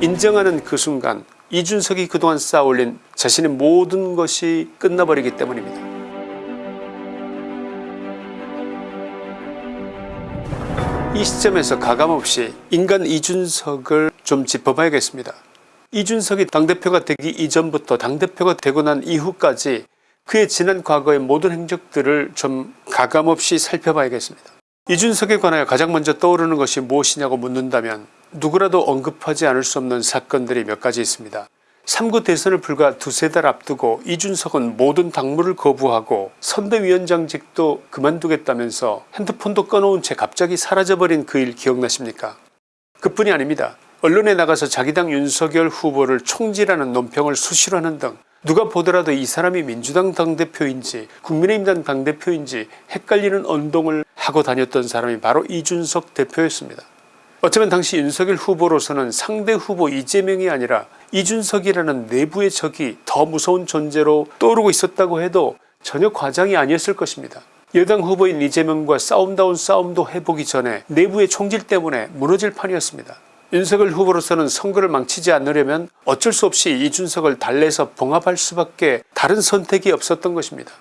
인정하는 그 순간 이준석이 그동안 쌓아올린 자신의 모든 것이 끝나버리기 때문입니다. 이 시점에서 가감없이 인간 이준석을 좀 짚어봐야겠습니다. 이준석이 당대표가 되기 이전부터 당대표가 되고 난 이후까지 그의 지난 과거의 모든 행적들을 좀 가감없이 살펴봐야겠습니다. 이준석에 관하여 가장 먼저 떠오르는 것이 무엇이냐고 묻는다면 누구라도 언급하지 않을 수 없는 사건들이 몇 가지 있습니다. 3구 대선을 불과 두세 달 앞두고 이준석은 모든 당무를 거부하고 선대위원장직도 그만두겠다면서 핸드폰도 꺼놓은 채 갑자기 사라져버린 그 일 기억나십니까 그뿐이 아닙니다. 언론에 나가서 자기 당 윤석열 후보를 총질하는 논평을 수시로 하는 등 누가 보더라도 이 사람이 민주당 당대표인지 국민의힘당 당대표인지 헷갈리는 언동을 하고 다녔던 사람이 바로 이준석 대표였습니다. 어쩌면 당시 윤석열 후보로서는 상대 후보 이재명이 아니라 이준석이라는 내부의 적이 더 무서운 존재로 떠오르고 있었다고 해도 전혀 과장이 아니었을 것입니다. 여당 후보인 이재명과 싸움다운 싸움도 해보기 전에 내부의 총질 때문에 무너질 판이었습니다. 윤석열 후보로서는 선거를 망치지 않으려면 어쩔 수 없이 이준석을 달래서 봉합할 수밖에 다른 선택이 없었던 것입니다.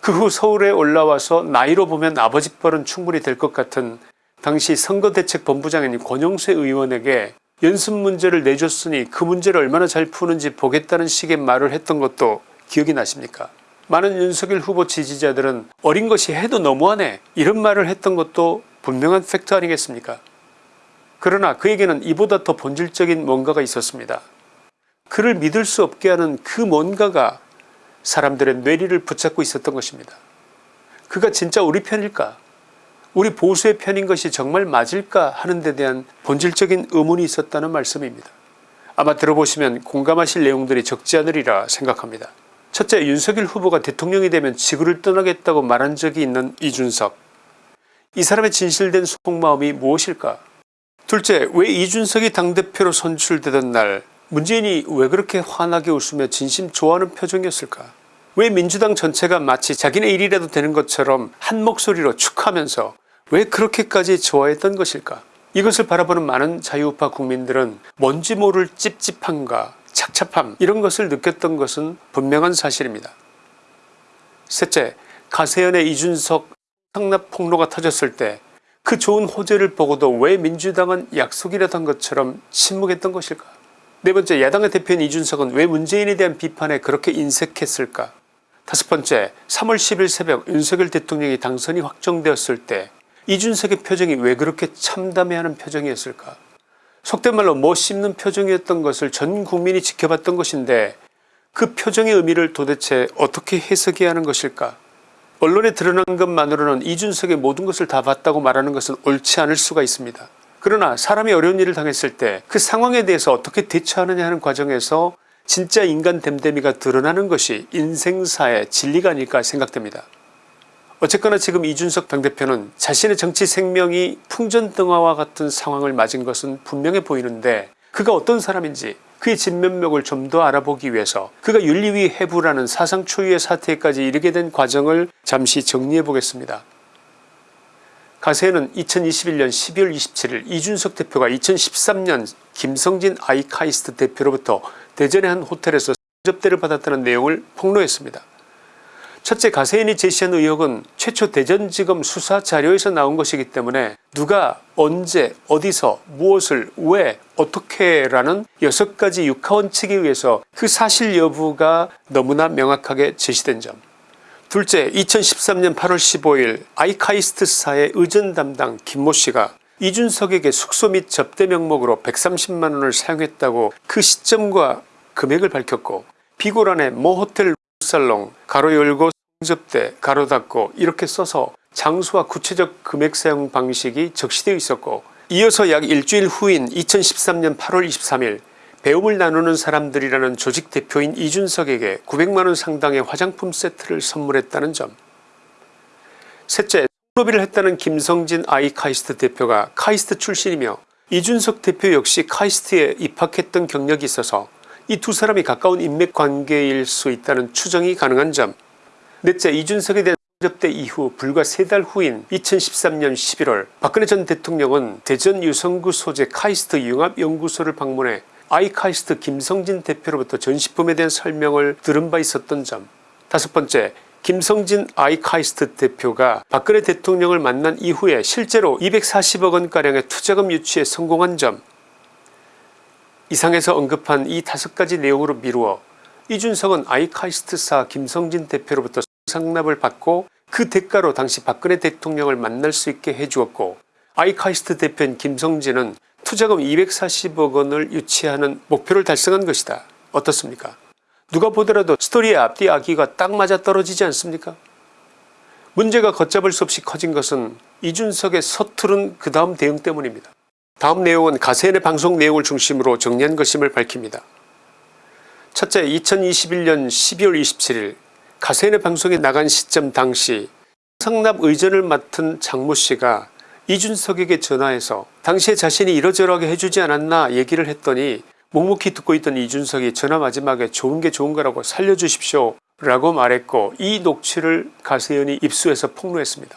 그 후 서울에 올라와서 나이로 보면 아버지 뻘은 충분히 될 것 같은 당시 선거대책본부장인 권영세 의원에게 연습 문제를 내줬으니 그 문제를 얼마나 잘 푸는지 보겠다는 식의 말을 했던 것도 기억이 나십니까 많은 윤석열 후보 지지자들은 어린 것이 해도 너무하네 이런 말을 했던 것도 분명한 팩트 아니겠습니까 그러나 그에게는 이보다 더 본질적인 뭔가가 있었습니다. 그를 믿을 수 없게 하는 그 뭔가가 사람들의 뇌리를 붙잡고 있었던 것입니다. 그가 진짜 우리 편일까 우리 보수의 편인 것이 정말 맞을까 하는 데 대한 본질적인 의문이 있었다는 말씀입니다. 아마 들어보시면 공감하실 내용들이 적지 않으리라 생각합니다. 첫째 윤석열 후보가 대통령이 되면 지구를 떠나겠다고 말한 적이 있는 이준석 이 사람의 진실된 속마음이 무엇일까 둘째 왜 이준석이 당대표로 선출되던 날 문재인이 왜 그렇게 환하게 웃으며 진심 좋아하는 표정이었을까 왜 민주당 전체가 마치 자기네 일이라도 되는 것처럼 한 목소리로 축하하면서 왜 그렇게까지 좋아했던 것일까? 이것을 바라보는 많은 자유우파 국민들은 뭔지 모를 찝찝함과 착잡함 이런 것을 느꼈던 것은 분명한 사실입니다. 셋째 가세연의 이준석 상납 폭로가 터졌을 때 그 좋은 호재를 보고도 왜 민주당은 약속이라던 것처럼 침묵했던 것일까? 네번째 야당의 대표인 이준석은 왜 문재인에 대한 비판에 그렇게 인색했을까? 다섯 번째 3월 10일 새벽 윤석열 대통령이 당선이 확정되었을 때 이준석의 표정이 왜 그렇게 참담해하는 표정이었을까 속된 말로 못 씹는 표정이었던 것을 전 국민이 지켜봤던 것인데 그 표정의 의미를 도대체 어떻게 해석해야 하는 것일까 언론에 드러난 것만으로는 이준석의 모든 것을 다 봤다고 말하는 것은 옳지 않을 수가 있습니다. 그러나 사람이 어려운 일을 당했을 때 그 상황에 대해서 어떻게 대처하느냐 하는 과정에서 진짜 인간 됨됨이가 드러나는 것이 인생사의 진리가 아닐까 생각됩니다. 어쨌거나 지금 이준석 당대표는 자신의 정치 생명이 풍전등화와 같은 상황을 맞은 것은 분명해 보이는데 그가 어떤 사람인지 그의 진면목을 좀 더 알아보기 위해서 그가 윤리위 해부라는 사상 초유의 사태까지 이르게 된 과정을 잠시 정리해 보겠습니다. 가세는 2021년 12월 27일 이준석 대표가 2013년 김성진 아이카이스트 대표로부터 대전의 한 호텔에서 접대를 받았다는 내용을 폭로했습니다. 첫째 가세인이 제시한 의혹은 최초 대전지검 수사 자료에서 나온 것이기 때문에 누가 언제 어디서 무엇을 왜 어떻게 라는 6가지 육하원칙에 의해서 그 사실 여부가 너무나 명확하게 제시된 점. 둘째 2013년 8월 15일 아이카이스트사의 의전 담당 김모씨가 이준석에게 숙소 및 접대 명목으로 130만원을 사용했다고 그 시점과 금액을 밝혔고 비고란에 모 호텔 살롱 가로 열고 접대 가로 닫고 이렇게 써서 장소와 구체적 금액 사용 방식이 적시되어 있었고 이어서 약 일주일 후인 2013년 8월 23일 배움을 나누는 사람들이라는 조직 대표인 이준석에게 900만원 상당의 화장품 세트를 선물했다는 점. 셋째 로비를 했다는 김성진 아이카이스트 대표가 카이스트 출신이며 이준석 대표 역시 카이스트에 입학했던 경력이 있어서 이 두 사람이 가까운 인맥관계일 수 있다는 추정이 가능한 점 넷째 이준석에 대한 접대 이후 불과 세 달 후인 2013년 11월 박근혜 전 대통령은 대전 유성구 소재 카이스트 융합연구소를 방문해 아이카이스트 김성진 대표로부터 전시품에 대한 설명을 들은 바 있었던 점. 다섯 번째 김성진 아이카이스트 대표가 박근혜 대통령을 만난 이후에 실제로 240억원가량의 투자금 유치에 성공한 점. 이상에서 언급한 이 다섯 가지 내용으로 미루어 이준석은 아이카이스트사 김성진 대표로부터 상납을 받고 그 대가로 당시 박근혜 대통령을 만날 수 있게 해주었고 아이카이스트 대표인 김성진은 투자금 240억 원을 유치하는 목표를 달성한 것이다. 어떻습니까 누가 보더라도 스토리의 앞뒤 아기가 딱 맞아 떨어지지 않습니까 문제가 걷잡을 수 없이 커진 것은 이준석의 서투른 그 다음 대응 때문입니다. 다음 내용은 가세인의 방송 내용을 중심으로 정리한 것임을 밝힙니다. 첫째 2021년 12월 27일 가세인의 방송에 나간 시점 당시 상납 의전을 맡은 장모씨가 이준석에게 전화해서 당시에 자신이 이러저러하게 해주지 않았나 얘기를 했더니 묵묵히 듣고 있던 이준석이 전화 마지막에 좋은 게 좋은 거라고 살려주십시오 라고 말했고 이 녹취를 가세연이 입수해서 폭로했습니다.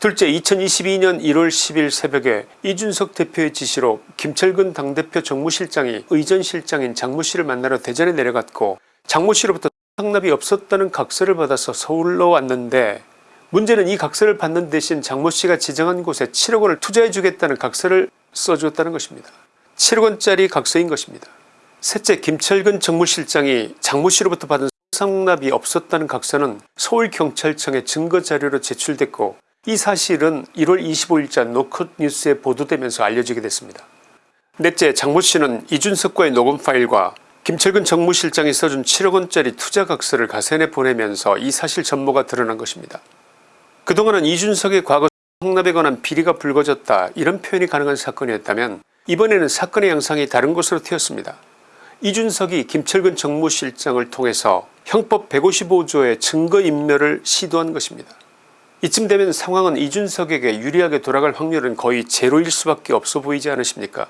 둘째 2022년 1월 10일 새벽에 이준석 대표의 지시로 김철근 당대표 정무실장이 의전실장인 장모씨를 만나러 대전에 내려갔고 장모씨로부터 상납이 없었다는 각서를 받아서 서울로 왔는데 문제는 이 각서를 받는 대신 장모씨가 지정한 곳에 7억 원을 투자해 주겠다는 각서를 써주었다는 것입니다. 7억 원짜리 각서인 것입니다. 셋째 김철근 정무실장이 장모씨로부터 받은 상납이 없었다는 각서는 서울경찰청에 증거자료로 제출됐고 이 사실은 1월 25일자 노컷뉴스에 보도되면서 알려지게 됐습니다. 넷째 장모씨는 이준석과의 녹음 파일과 김철근 정무실장이 써준 7억원짜리 투자각서를 가세내 보내면서 이 사실 전모가 드러난 것입니다. 그동안은 이준석의 과거 상납에 관한 비리가 불거졌다 이런 표현이 가능한 사건이었다면 이번에는 사건의 양상이 다른 곳으로 튀었습니다. 이준석이 김철근 정무실장을 통해서 형법 155조의 증거인멸을 시도한 것입니다. 이쯤 되면 상황은 이준석에게 유리하게 돌아갈 확률은 거의 제로일 수밖에 없어 보이지 않으십니까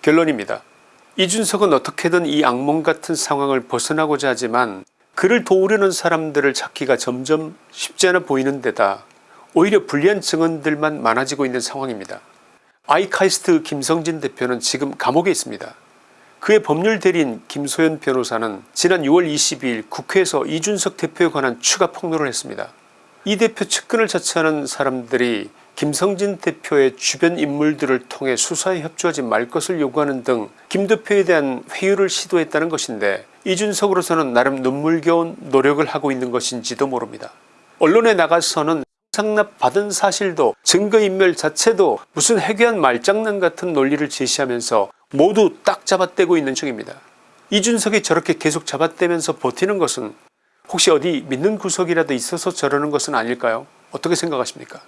결론입니다. 이준석은 어떻게든 이 악몽 같은 상황을 벗어나고자 하지만 그를 도우려는 사람들을 찾기가 점점 쉽지 않아 보이는 데다 오히려 불리한 증언들만 많아지고 있는 상황입니다. 아이카이스트 김성진 대표는 지금 감옥에 있습니다. 그의 법률 대리인 김소연 변호사는 지난 6월 22일 국회에서 이준석 대표에 관한 추가 폭로를 했습니다. 이 대표 측근을 자처하는 사람들이 김성진 대표의 주변 인물들을 통해 수사에 협조하지 말 것을 요구하는 등 김 대표에 대한 회유를 시도했다는 것인데 이준석으로서는 나름 눈물겨운 노력을 하고 있는 것인지도 모릅니다. 언론에 나가서는 상납 받은 사실도 증거인멸 자체도 무슨 해괴한 말장난 같은 논리를 제시하면서 모두 딱 잡아떼고 있는 중입니다. 이준석이 저렇게 계속 잡아떼면서 버티는 것은 혹시 어디 믿는 구석이라도 있어서 저러는 것은 아닐까요 어떻게 생각하십니까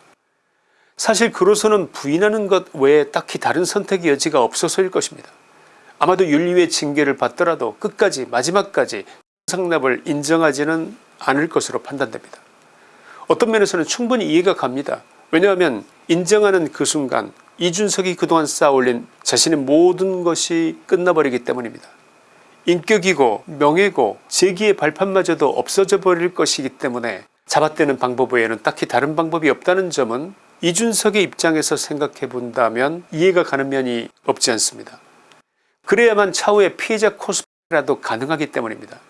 사실 그로서는 부인하는 것 외에 딱히 다른 선택의 여지가 없어서일 것입니다. 아마도 윤리의 징계를 받더라도 끝까지 마지막까지 상납을 인정하지는 않을 것으로 판단됩니다. 어떤 면에서는 충분히 이해가 갑니다. 왜냐하면 인정하는 그 순간 이준석이 그동안 쌓아올린 자신의 모든 것이 끝나버리기 때문입니다. 인격이고 명예고 재기의 발판마저도 없어져 버릴 것이기 때문에 잡아떼는 방법 외에는 딱히 다른 방법이 없다는 점은 이준석의 입장에서 생각해 본다면 이해가 가는 면이 없지 않습니다. 그래야만 차후에 피해자 코스프레라도 가능하기 때문입니다.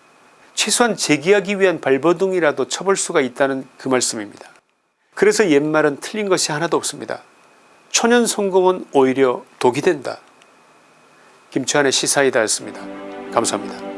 최소한 제기하기 위한 발버둥이라도 쳐볼 수가 있다는 그 말씀입니다. 그래서 옛말은 틀린 것이 하나도 없습니다. 초년 성공은 오히려 독이 된다. 김치환의 시사이다였습니다. 감사합니다.